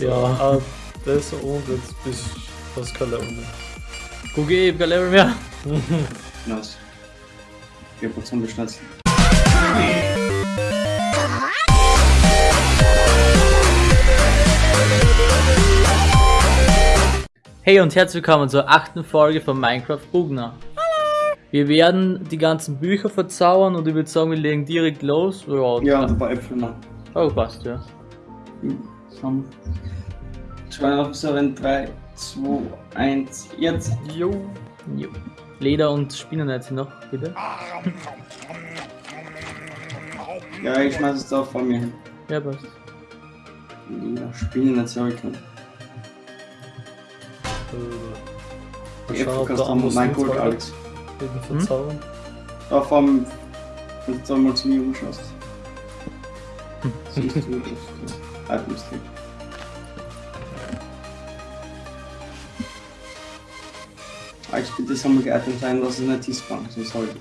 Ja. Ah, das und jetzt bist du das kein Level mehr. Guck ich, ich hab kein Level mehr. Nice. 4% beschnitzt. Hey und herzlich willkommen zur achten Folge von Minecraft Bugner. Wir werden die ganzen Bücher verzaubern und ich würde sagen, wir legen direkt los. Ja, Ja, und ein paar Äpfel noch. Oh, passt, ja. Sam. In 3, 2, 1, jetzt. Jo. Jo. Leder und Spinnennetze noch, bitte. Ja, ich schmeiß es da vor mir hin. Ja, passt. Ja, Spinnen jetzt ja ich der du am Amos mein Gold, Alex. eben verzaubern. Da vom. Wenn du mal zu mir umschaust. Siehst du das Halbmystik. Alex, bitte soll mir geeignet sein, dass es nicht T-Spawn sonst halt.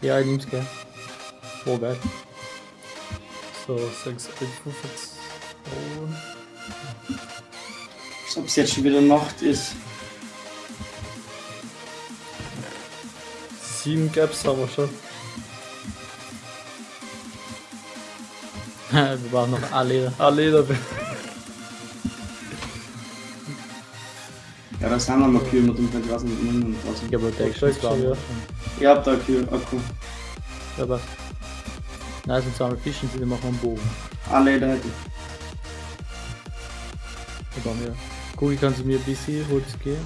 Ja, ich nehm's gern. Oh, geil. So, 6 Äpfel verzaubern. Als ob es jetzt schon wieder Nacht ist. 7 Gaps haben wir schon. wir brauchen noch ein Leder. Ah, Leder. Ja, da sind wir noch Kühe mit dem Vergrasen mit und draußen. Ich hab Protection, Protection, das brauchen wir ja. schon. Ihr habt da Kühe, Akku. Ja, passt. Nice, und zweimal fischen, wir machen einen Bogen. Alle da hätte ich. Da brauchen wir. Guck, kannst du mir ein bisschen Holz geben?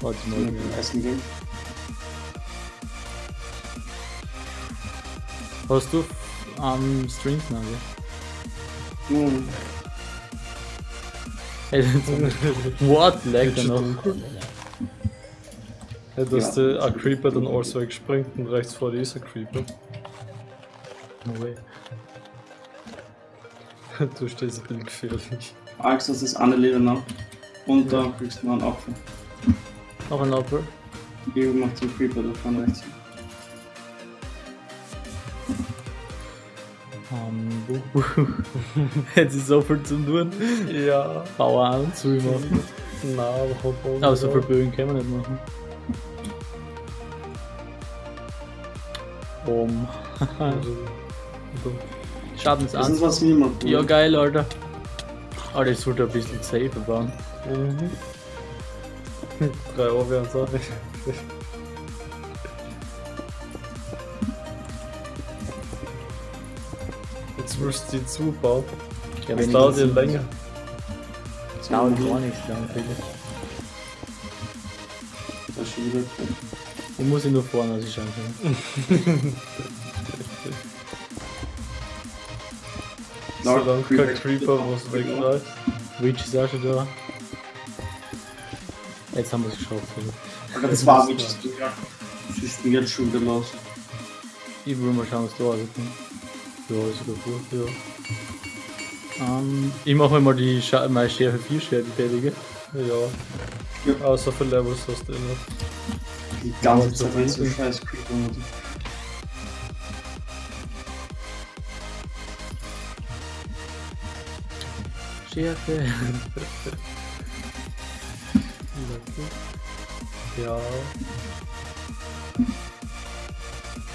Warte mal. mit dem Essen gehen. Hast du am String noch, ja? Hm. Hey, What? Lag da noch? Ja, dass Ja. der ein Creeper dann also wegspringt und rechts vor dir ist ein Creeper. No way. Du stehst ein bisschen gefährlich. Alex, das ist eine Leder noch. Und da kriegst du noch einen Apfel. Noch ein Apfel. Hier macht den Creeper da vorne rechts. Buh. Jetzt ist so viel zum tun. Ja. Bauer an zu machen. Na, aber Aber so viel Bögen können wir nicht machen. Um. Also, Das ist Schadens was niemand. Ja, geil, Alter. Alter, ich sollte ein bisschen safer bauen. Mhm. Drei Euro wären nicht. Du die zubauen. Ja, Das dauert ja ich- länger. Das dauert gar nichts lang, bitte. Das ist schon wieder. Ich muss ihn nur vorne aus schauen können. Solange kein Creeper was wegreißt. Reach ist auch schon da. Jetzt haben wir es geschafft. Alter. Das war. Was ist denn jetzt schon wieder los? Ich will mal schauen, was da aussieht. Ja, ist sogar gut, ja. Ähm, ich mache mal die Scha meine Schärfe 4 Schwert fertige. Ja. Außer für Levels hast du immer. Die ganze Ja, Zeit so so scheiß Creeper. Schärfe. Ja.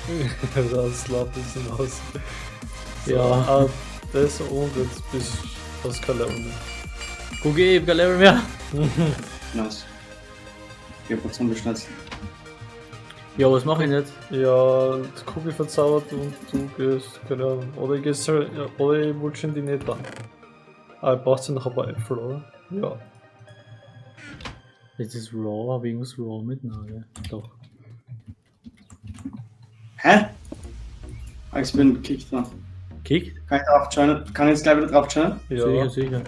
das läuft ein bisschen aus. So, Ja. ah, das und jetzt bist du das kein Level mehr. Guck, ich hab kein Level mehr. Nice. 4% beschnitzt. Ja, was mache ich jetzt? Ja, die Kugel verzaubert und du gehst, keine Ahnung. Oder ich gehst oder ich wollte in die nicht an. Ah, ich brauchst ja noch ein paar Äpfel, oder? Ja. Jetzt ist Raw, aber irgendwas Raw mit? Nein, gell? Doch. Hä? Alex, ich bin gekickt da. Kickt? Kann ich drauf joinen? Kann ich jetzt gleich wieder drauf joinen? Ja. Sicher, sicher.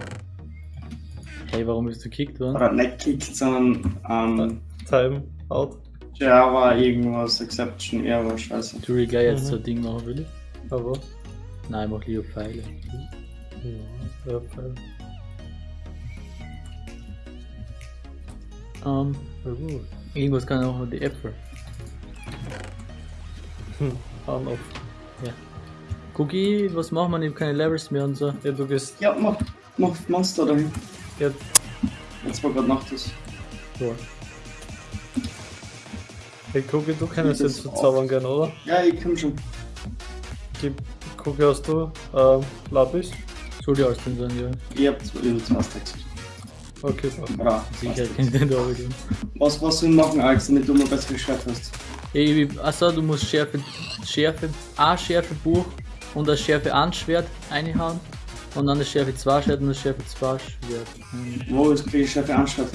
Hey, warum bist du kickt worden? Oder nicht gekickt, sondern ähm, Time out. Java irgendwas, Exception, Error, scheiße. Du will gleich jetzt Mhm. so ein Ding machen, will ich? Aber. Nein, mach lieber Pfeile. Ja, ja, fein. Ähm, Ja, gut. irgendwas kann auch die Äpfel. An auf. Cookie, was machen wir? Ich hab keine Levels mehr und so. Ja, du gehst Ja, mach. Mach Monster dahin. Ja, Jetzt war gerade Nacht ist. So. hey Cookie, du kennst Das jetzt verzaubern gern, oder? Ja, ich komm schon. Gib, Cookie, hast du ähm, Lapis? Soll die alles drin sein, ja. Ich hab zwei, ich hab zwei Stacks. Okay, passt. Oder? Sicher kennt den da wieder. Was, was soll ich machen, Alex, damit du mal besseres Schwert hast? Ey, achso, du musst Schärfe, Schärfe, ein Schärfebuch und das Schärfe 1 Schwert einhauen und dann das Schärfe 2 Schwert und das Schärfe 2 Schwert. Wo ist die Schärfe anstatt?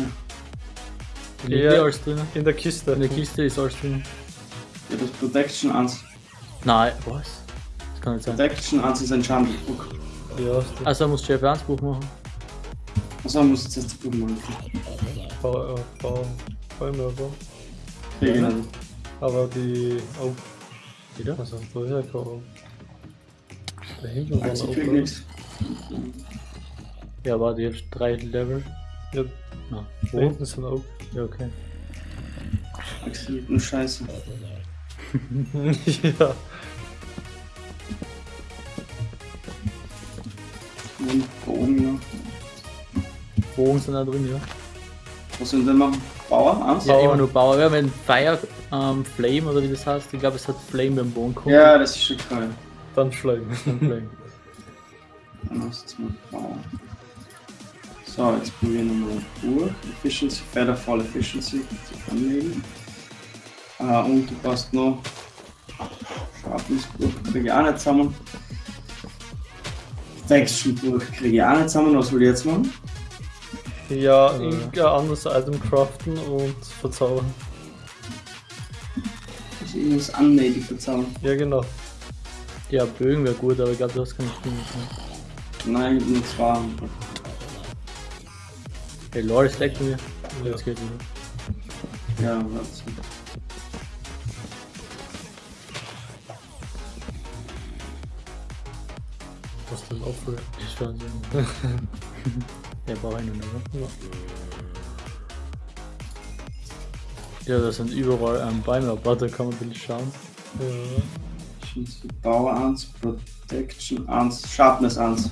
Liegt Ja. ja. alles drin? In der Kiste. In der Kiste ist alles drin. Ja, das Protection 1. Nein, was? Das kann nicht sein. Protection 1 ist ein Schandbuch. Ja, hast du. Also musst du Schärfe 1 Buch machen. Also muss ich jetzt das Buch machen. V, äh, V, Vollmörder. Ja, genau. Aber die. Oh, Wieder? also, woher kommen? Da hinten waren ich krieg auch. nichts. Ja, warte, jetzt drei Level. Ja, Na, da wo? hinten sind auch. Ja, okay. Nur Scheiße. ja. Und da oben noch. Bogen sind da drin, ja. Was sollen wir denn machen? Bauer? Eins? Ja, Bauer. immer nur Bauer. Ja, wenn Fire ähm, Flame oder wie das heißt, ich glaube, es hat Flame beim Bogen kommt. Ja, das ist schon geil. Dann Flame. Flame. Dann hast du jetzt mal Bauer. So, jetzt probieren wir mal durch. Efficiency, Featherfall Efficiency zu anlegen. Äh, und du brauchst noch Sharpness-Buch, kriege ich auch nicht zusammen. Texture-Buch kriege ich auch nicht zusammen. Was will ich jetzt machen? Ja, Äh. irgendein anderes Item craften und verzaubern. Ich muss annative verzaubern. Ja, genau. Ja, Bögen wäre gut, aber ich glaube, du hast keine Stimme. Nein, ich hab nur zwei. Hey, Loris leckt mir. Ja. Jetzt geht wieder. Ja, warte. Was denn Opfer? Ich schon so. Der braucht einen, oder? Ja. Ja, das sind überall ähm, Bäume, aber da kann man ein bisschen schauen. Ja. Efficiency, Power 1, Protection 1, Sharpness 1.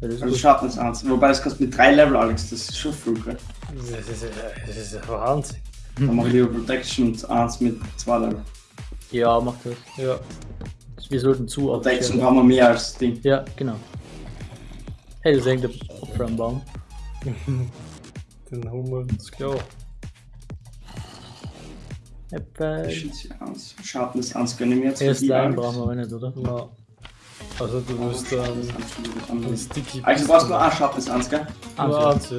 Ja, Also gut. Sharpness 1. Wobei das kostet mit 3 Level, Alex. Das ist schon viel, gell? Das ist, das ist ja Wahnsinn. Dann mache ich lieber Protection 1 mit 2 Level. Ja, mach das. Ja. Wir sollten zu Protection brauchen wir mehr als Ding. Ja, genau. Hey, das hängt der Opfer am Baum. Den Hummel, das klar. Efficiency 1, Sharpness 1 können wir jetzt Slime Alex. brauchen wir auch nicht, oder? Na. Also du wirst dann 1 anders. Sticky. Alex, du brauchst nur ein Sharpness 1, gell? Also, Nur eins, ja.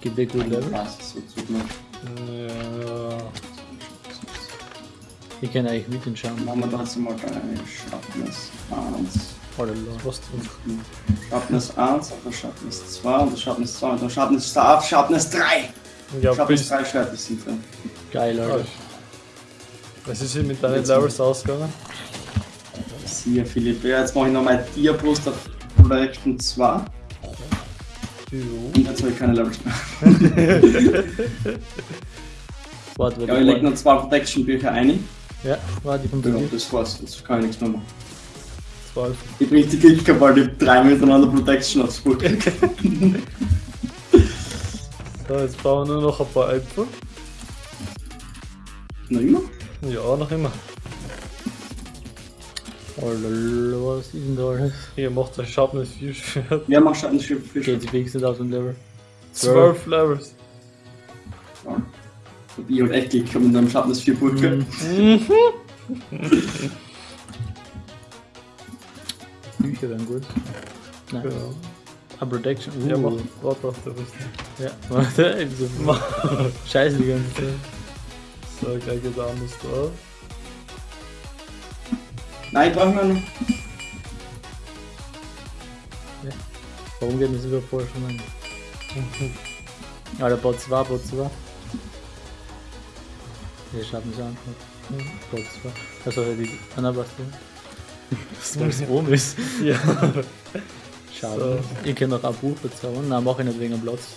gibt dir gut Level. Passt, so tut man. Ja. Ich kann eigentlich mit den schauen. Machen wir jetzt mal Sharpness 1. Oder Lord. Was tun? Sharpness 1, auf der Sharpness 2 und Sharpness 2 und der Sharpness 2 auf Sharpness 3. Ja, Sharpness bis. 3 Schwerter sind drin. Geil, Alter. Was ist hier mit deinen Levels ausgegangen? Siehe Philipp, ja, jetzt mache ich nochmal Dia-Post auf Protection 2 und jetzt habe ich keine Levels mehr. Warte, Ja, ich lege noch zwei Protection-Bücher ein. Ja, warte, ich zu Ja, das war's, jetzt kann ich nichts mehr machen. 12. Ich bringe die Kickcard, ich hab drei miteinander Protection aufs Buch. So, jetzt brauchen wir nur noch ein paar Äpfel. Noch immer? Ja, noch immer. Alter, was ist denn da alles? Hier macht ein Sharpness 4 Schwert. Wer macht Schatten für Fische? Geht sich wenigstens aus dem Level. 12 Levels. Ja. Ich hab echt Glück gehabt mit einem Schatten 4 Burger. Mhm. Bücher wären gut. Nein. Genau. A Protection. Uh. Ja, mach. Warte der Rüstung. Ja, warte, eben so. Scheiße die ganze Zeit. So, gleich geht anders da. Nein, ich brauche noch. Warum geht das über vorher schon an? Ja, der Bot 2, Bot 2. Der schaffen sie einfach. Bot 2. Also die Anna was du? Was oben ist. Ja. Schade. Ich kann noch ein Buch verzaubern. Nein, mach ich nicht wegen dem Platz.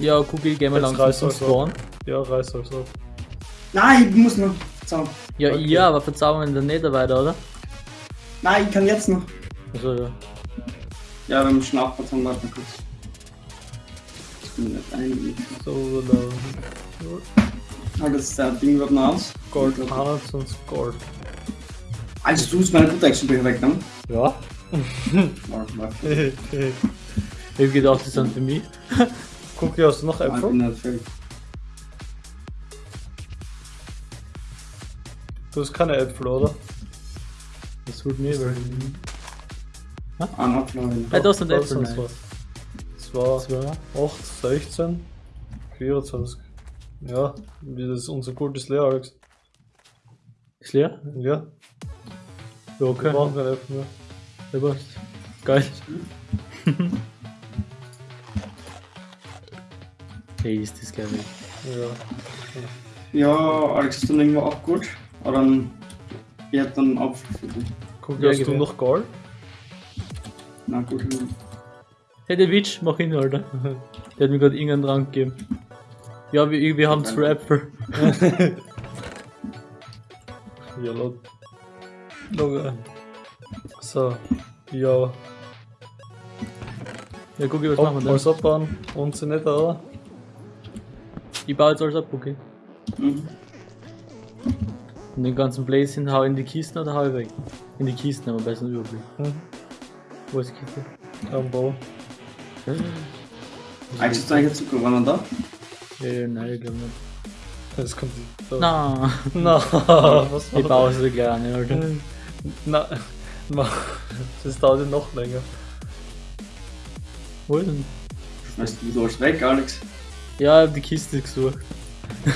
Ja, Cookie, gehen wir Jetzt langsam zum alles Spawn. Ja, reiß alles auf. Nein, ich muss noch. Zaubern. Ja, Okay. ja, aber verzaubern wir dann nicht weiter, oder? Nein, ich kann jetzt noch. Also ja. Ja, beim Schnappert haben wir mal kurz. Ich bin nicht ein. So, oder Ah, das ist der Ding wird noch aus. Gold, 21 Gold. Also du hast meine Protection-Bücher weggenommen. Ja. Warte, warte. Ich hab gedacht, die sind für mich. Cookie, hast du noch Ich bin Äpfel? Du hast keine Äpfel, oder? Das tut mir weh. Ah, noch Florian. Hey, da sind Äpfel. Zwei, Zwei. 8, 16, 24. Ja, wie das ist unser gutes leer, Alex. Ist leer? Ja, Ja, wir okay. brauchen keine Äpfel mehr. Ja, passt. Geil. hey, ist das geil. Ja. Ja, Alex, du dann irgendwo auch gut? Oder dann. Ich hätte dann einen Apfel für dich. Guck, Ja, hast du noch Gold? Na gut, Hey, der Witch, mach ihn, Alter. Der hat mir gerade irgendeinen Trank gegeben. Ja, wir, wir haben zwei Äpfel. Ja, laut. Logge. So, ja. Ja, guck, was Ab, machen wir alles denn? abbauen. Und sie nicht, oder? Ich baue jetzt alles ab, okay. Mhm. Und den ganzen Blazing hau in die Kisten oder hau ich weg? In die Kisten, aber besser Überblick. Hm. Wo ist die Kiste? Am Bau. Hast du eigentlich Zucker? War noch da? Ja, ja, nein, ich glaube nicht. Das kommt. Da. Na, Na, was ich baue sie gleich an, Alter. Na, na, das dauert ja noch länger. Wo ist denn? Schmeißt du alles weg, Alex? Ja, ich hab die Kiste gesucht.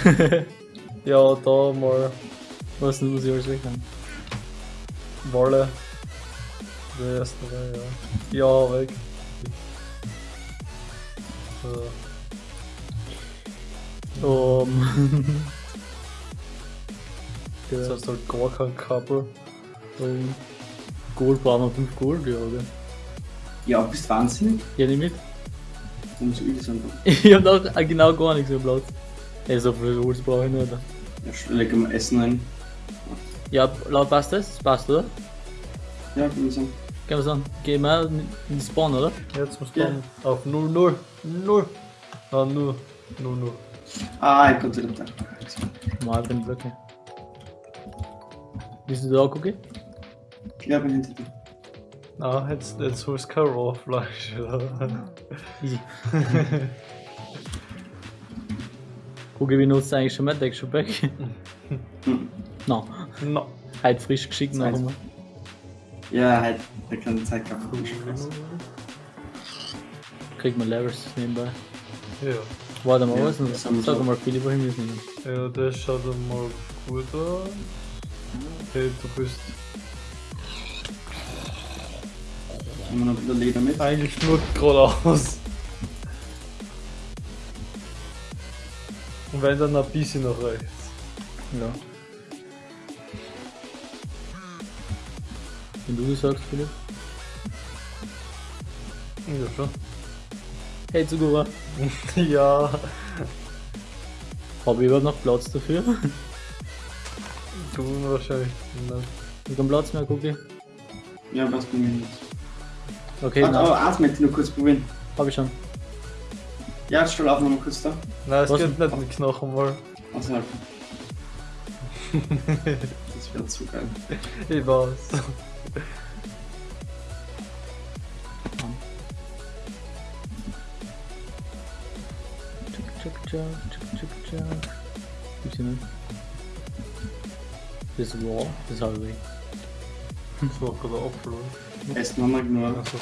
Ja, da mal Was denn, muss ich alles weg haben? Wolle. Der erste Reihe, ja. Ja, weg. So. Um. Das Der heißt halt gar kein Kabel. um, Gold brauchen wir 5 Gold, ja, oder? Ja, bist wahnsinnig. Ja, nicht mit. Warum so übel sind? Ich hab noch genau gar nichts mehr Platz. Ey, so viel Holz brauche ich nicht. Ja, leg mal Essen rein. Ja, laut passt das? Das passt, oder? Ja, kann ich sagen. Gehen wir an. Gehen wir in den Spawn, oder? Jetzt muss Ja. man auf 0, 0, 0. Ah, 0, 0, 0. Ah, ich konnte nicht da. Mal den Blöcke. Bist du da, Cookie? Ja, bin hinter dir. Ah, jetzt, jetzt holst du kein Raw-Fleisch. Easy. Cookie benutzt eigentlich schon Pack. Hm. No. no. Heute frisch geschickt noch einmal. Ja, halt, der kann Zeit gehabt. Kriegt man Levels nebenbei. Ja. Warte mal, Ja, was ist denn? Sag mal, Philipp, wohin wir? Ja, das schaut mal gut aus. Hey, du bist Haben wir noch ein bisschen Leder mit? eigentlich nur geradeaus. Und wenn dann ein bisschen nach rechts. Ja. Wenn du das sagst, Philipp. Ja, schon. Hey, Zugura. ja. Habe ich überhaupt noch Platz dafür? Du wahrscheinlich. Nein. Ich kann Platz mehr, Cookie. Ja, was probieren wir jetzt? Okay, Warte, aber ich noch kurz probieren. Hab ich schon. Ja, stell auf noch mal kurz da. Nein, es Was geht nicht mit Knochen mal. Also wäre zu geil. Ich weiß. Tschuk, tschuk, tschuk, tschuk. Gibt's hier nicht. Das raw, das habe ich. Das war gerade Apfel, oder? Haben wir nur. Also,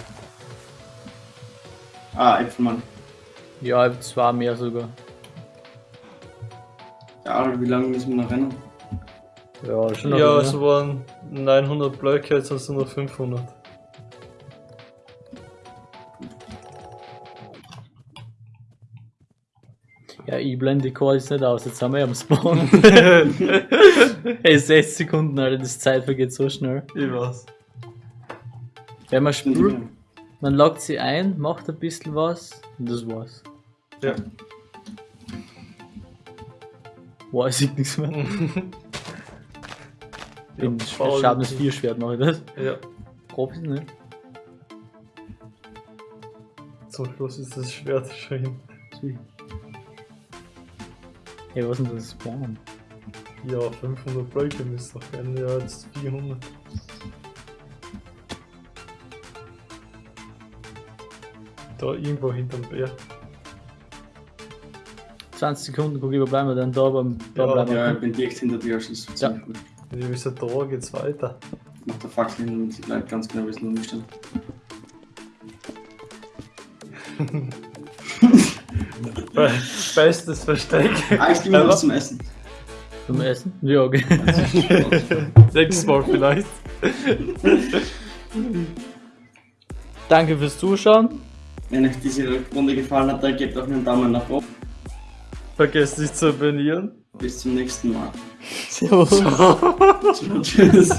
Ah, Äpfelmann. Ja, zwei mehr sogar. Ja, wie lange müssen wir noch rennen? Ja, schon ja, es waren 900 Blöcke, jetzt hast du nur 500. Ja, ich blende die Calls nicht aus, jetzt sind wir ja am Spawn. Ey, 6 Sekunden, Alter, das Zeit vergeht so schnell. Ich weiß. Wenn man die- man lockt sie ein, macht ein bisschen was und das war's. Ja. Weiß ich nichts mehr. Bin faul. Schabnis 4 Schwert mache ich das. Ja. Profis, ne? Zum Schluss ist das Schwert schon hin. Hey, was ist denn das Spawn? Ja, 500 Blöcke müsste doch werden. Ja, jetzt 400. Da irgendwo hinterm Berg. 20 Sekunden, guck ich, wo bleiben wir denn da beim da Ja, bleiben wir. Ja, ich bin direkt hinter dir, also das ist ziemlich gut. Wir wissen, da geht's weiter. Mach der Fackel hin und sie bleibt ganz genau wissen, wo wir stehen. Be bestes Versteck. Ah, ich was zum Essen. Zum Essen? Ja, okay. Nächstes Mal vielleicht. Danke fürs Zuschauen. Wenn euch diese Runde gefallen hat, dann gebt auch einen Daumen nach oben. Vergesst nicht zu abonnieren. Bis zum nächsten Mal. Servus. Ciao. Ciao. Tschüss.